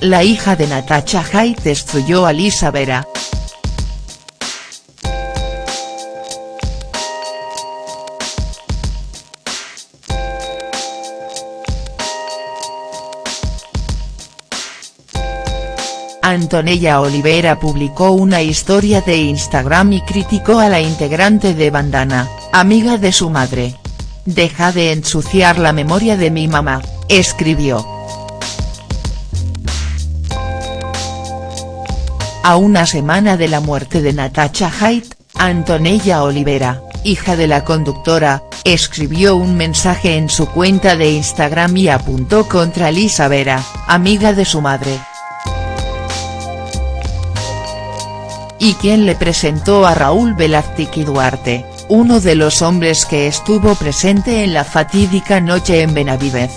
la hija de Natacha Haidt destruyó a Lisa Vera. Antonella Olivera publicó una historia de Instagram y criticó a la integrante de Bandana, amiga de su madre. Deja de ensuciar la memoria de mi mamá, escribió. A una semana de la muerte de Natacha Haidt, Antonella Olivera, hija de la conductora, escribió un mensaje en su cuenta de Instagram y apuntó contra Lisa Vera, amiga de su madre. y quien le presentó a Raúl Velázquez Duarte, uno de los hombres que estuvo presente en la fatídica noche en Benavidez.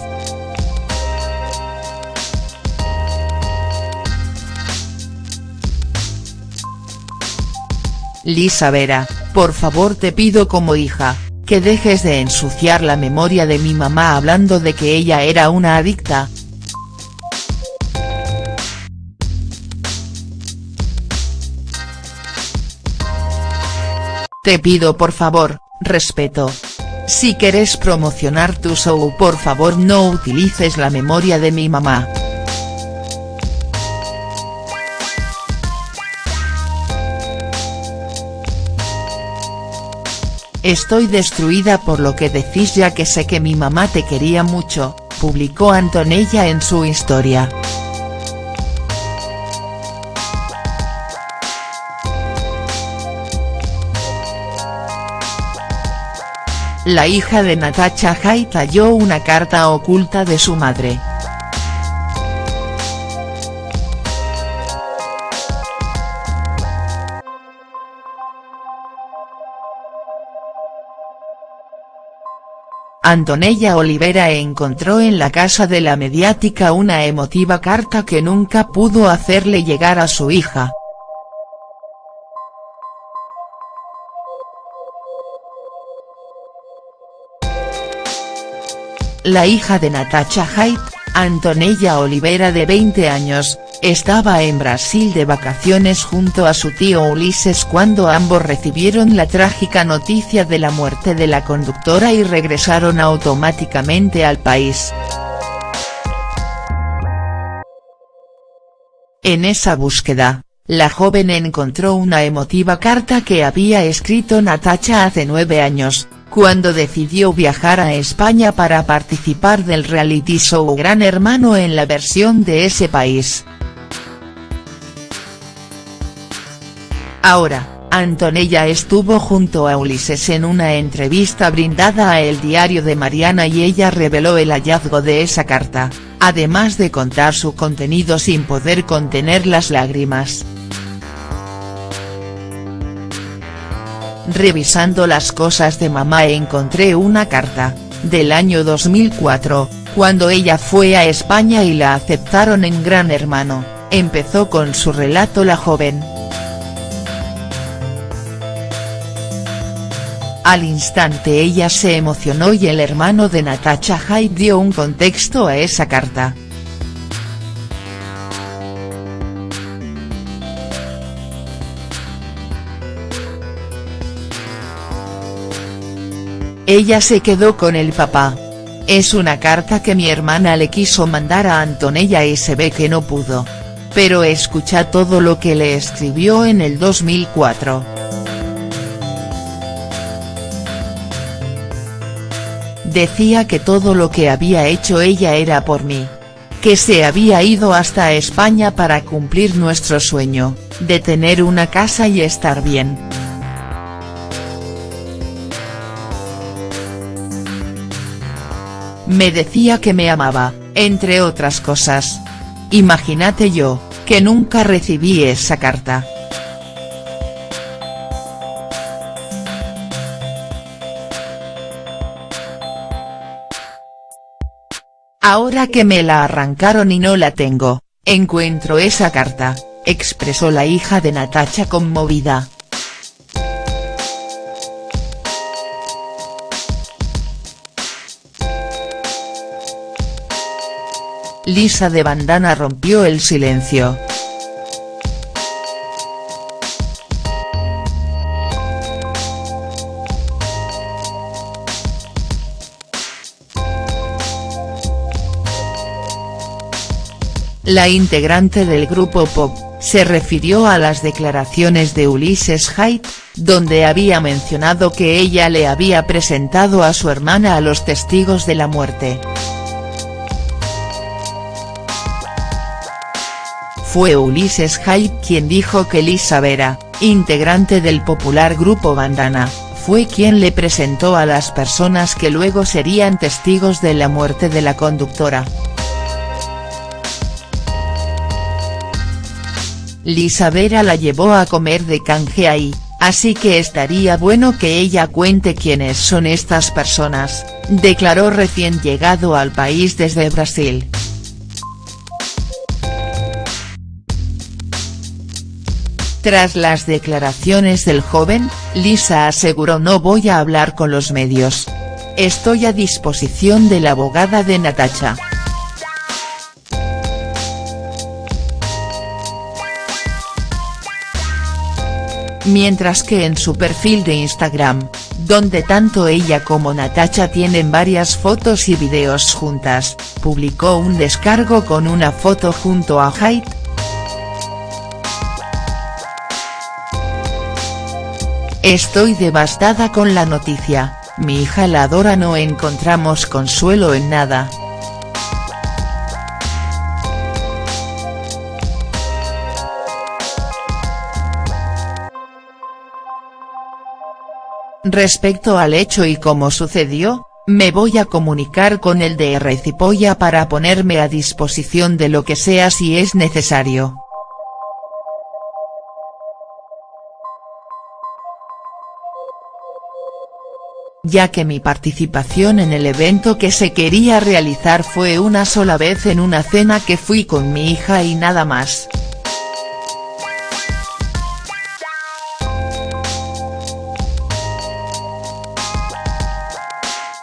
Lisa Vera, por favor te pido como hija, que dejes de ensuciar la memoria de mi mamá hablando de que ella era una adicta, Te pido por favor, respeto. Si quieres promocionar tu show por favor no utilices la memoria de mi mamá. Estoy destruida por lo que decís ya que sé que mi mamá te quería mucho, publicó Antonella en su historia. la hija de Natacha Haidt halló una carta oculta de su madre. Antonella Olivera encontró en la casa de la mediática una emotiva carta que nunca pudo hacerle llegar a su hija. La hija de Natacha Haidt, Antonella Olivera de 20 años, estaba en Brasil de vacaciones junto a su tío Ulises cuando ambos recibieron la trágica noticia de la muerte de la conductora y regresaron automáticamente al país. En esa búsqueda, la joven encontró una emotiva carta que había escrito Natacha hace nueve años, cuando decidió viajar a España para participar del reality show Gran Hermano en la versión de ese país. Ahora, Antonella estuvo junto a Ulises en una entrevista brindada a El Diario de Mariana y ella reveló el hallazgo de esa carta, además de contar su contenido sin poder contener las lágrimas. Revisando las cosas de mamá encontré una carta, del año 2004, cuando ella fue a España y la aceptaron en Gran Hermano, empezó con su relato la joven. Al instante ella se emocionó y el hermano de Natacha Haidt dio un contexto a esa carta. Ella se quedó con el papá. Es una carta que mi hermana le quiso mandar a Antonella y se ve que no pudo. Pero escucha todo lo que le escribió en el 2004. Decía que todo lo que había hecho ella era por mí. Que se había ido hasta España para cumplir nuestro sueño, de tener una casa y estar bien. Me decía que me amaba, entre otras cosas. Imagínate yo, que nunca recibí esa carta. Ahora que me la arrancaron y no la tengo, encuentro esa carta, expresó la hija de Natacha conmovida. Lisa de Bandana rompió el silencio. La integrante del grupo pop, se refirió a las declaraciones de Ulises Haidt, donde había mencionado que ella le había presentado a su hermana a los testigos de la muerte. Fue Ulises Haidt quien dijo que Lisa Vera, integrante del popular grupo Bandana, fue quien le presentó a las personas que luego serían testigos de la muerte de la conductora. Lisa Vera la llevó a comer de canje ahí, así que estaría bueno que ella cuente quiénes son estas personas, declaró recién llegado al país desde Brasil. Tras las declaraciones del joven, Lisa aseguró no voy a hablar con los medios. Estoy a disposición de la abogada de Natacha. Mientras que en su perfil de Instagram, donde tanto ella como Natacha tienen varias fotos y videos juntas, publicó un descargo con una foto junto a Haidt. Estoy devastada con la noticia, mi hija la adora no encontramos consuelo en nada. Respecto al hecho y cómo sucedió, me voy a comunicar con el DR Cipolla para ponerme a disposición de lo que sea si es necesario. ya que mi participación en el evento que se quería realizar fue una sola vez en una cena que fui con mi hija y nada más.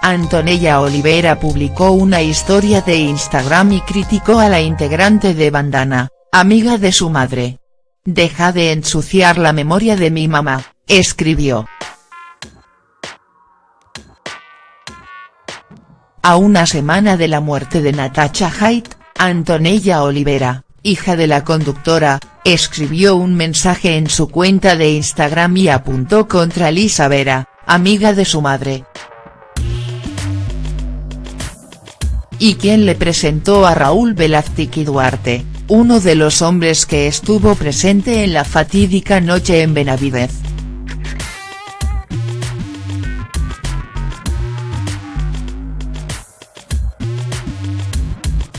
Antonella Olivera publicó una historia de Instagram y criticó a la integrante de Bandana, amiga de su madre. Deja de ensuciar la memoria de mi mamá, escribió. A una semana de la muerte de Natacha Haidt, Antonella Olivera, hija de la conductora, escribió un mensaje en su cuenta de Instagram y apuntó contra Lisa Vera, amiga de su madre, y quien le presentó a Raúl Velázquez Duarte, uno de los hombres que estuvo presente en la fatídica noche en Benavidez.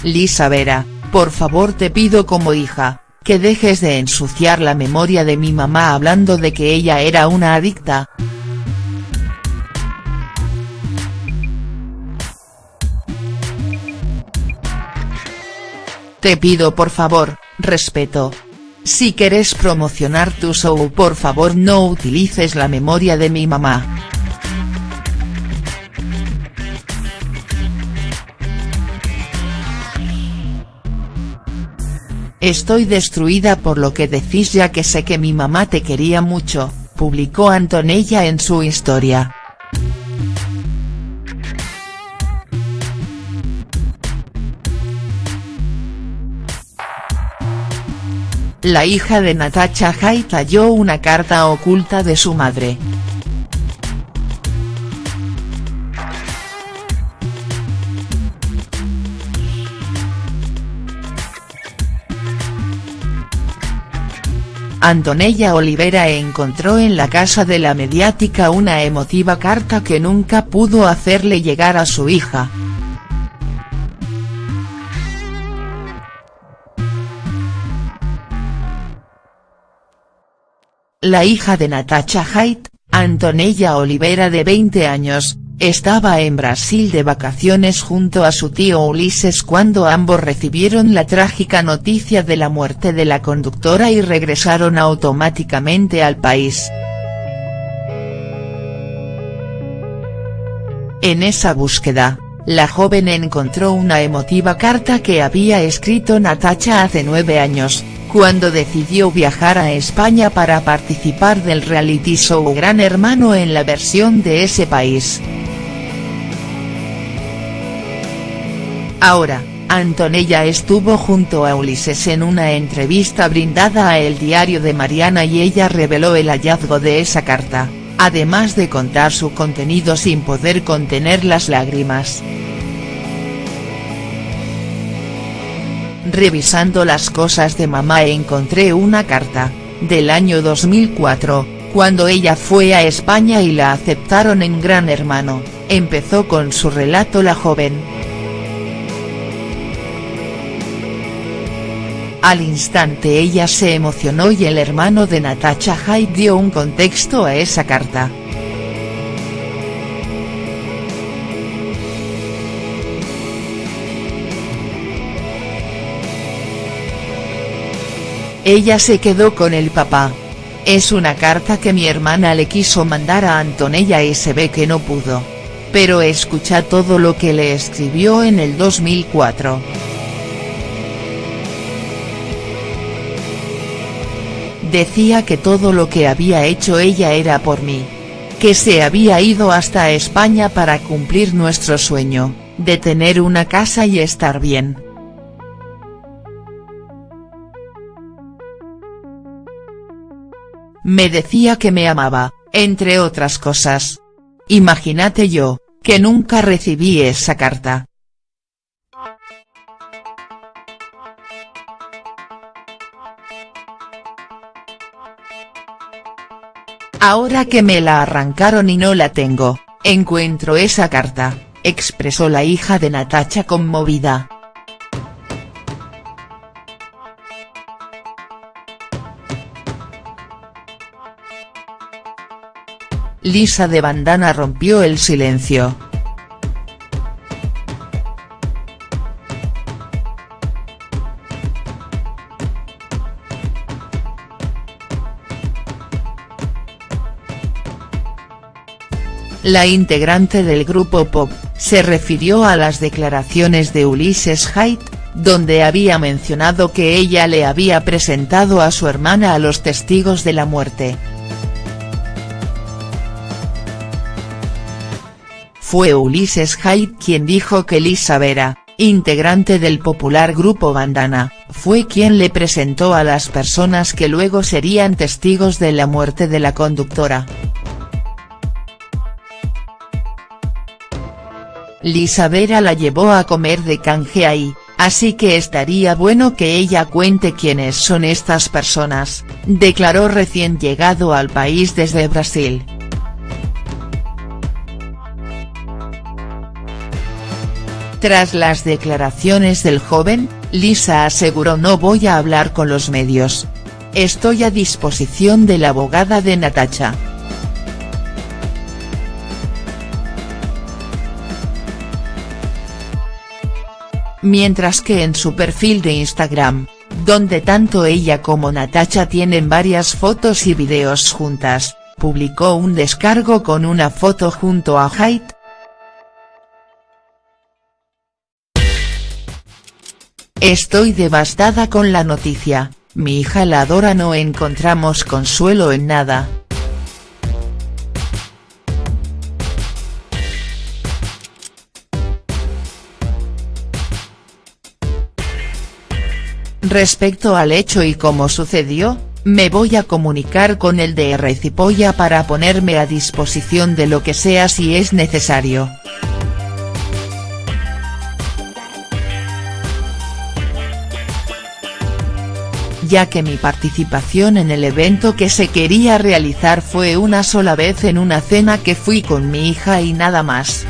Lisa Vera, por favor te pido como hija, que dejes de ensuciar la memoria de mi mamá hablando de que ella era una adicta, Te pido por favor, respeto. Si querés promocionar tu show por favor no utilices la memoria de mi mamá. Estoy destruida por lo que decís ya que sé que mi mamá te quería mucho, publicó Antonella en su historia. La hija de Natacha Haidt halló una carta oculta de su madre. Antonella Olivera encontró en la casa de la mediática una emotiva carta que nunca pudo hacerle llegar a su hija. La hija de Natacha Haidt, Antonella Olivera de 20 años, estaba en Brasil de vacaciones junto a su tío Ulises cuando ambos recibieron la trágica noticia de la muerte de la conductora y regresaron automáticamente al país. En esa búsqueda, la joven encontró una emotiva carta que había escrito Natacha hace nueve años, cuando decidió viajar a España para participar del reality show Gran Hermano en la versión de ese país. Ahora, Antonella estuvo junto a Ulises en una entrevista brindada a El Diario de Mariana y ella reveló el hallazgo de esa carta, además de contar su contenido sin poder contener las lágrimas. Revisando las cosas de mamá encontré una carta, del año 2004, cuando ella fue a España y la aceptaron en Gran Hermano, empezó con su relato la joven. Al instante ella se emocionó y el hermano de Natacha Hyde dio un contexto a esa carta. Ella se quedó con el papá. Es una carta que mi hermana le quiso mandar a Antonella y se ve que no pudo. Pero escucha todo lo que le escribió en el 2004. Decía que todo lo que había hecho ella era por mí. Que se había ido hasta España para cumplir nuestro sueño, de tener una casa y estar bien. Me decía que me amaba, entre otras cosas. Imagínate yo, que nunca recibí esa carta. Ahora que me la arrancaron y no la tengo, encuentro esa carta, expresó la hija de Natacha conmovida. Lisa de Bandana rompió el silencio. La integrante del grupo pop, se refirió a las declaraciones de Ulises Haidt, donde había mencionado que ella le había presentado a su hermana a los testigos de la muerte. Fue Ulises Haidt quien dijo que Lisa Vera, integrante del popular grupo Bandana, fue quien le presentó a las personas que luego serían testigos de la muerte de la conductora. Lisa Vera la llevó a comer de canje ahí, así que estaría bueno que ella cuente quiénes son estas personas, declaró recién llegado al país desde Brasil. Tras las declaraciones del joven, Lisa aseguró no voy a hablar con los medios. Estoy a disposición de la abogada de Natacha. mientras que en su perfil de Instagram, donde tanto ella como Natacha tienen varias fotos y videos juntas, publicó un descargo con una foto junto a Haidt. Estoy devastada con la noticia, mi hija la adora no encontramos consuelo en nada, Respecto al hecho y cómo sucedió, me voy a comunicar con el DR Cipolla para ponerme a disposición de lo que sea si es necesario. Ya que mi participación en el evento que se quería realizar fue una sola vez en una cena que fui con mi hija y nada más.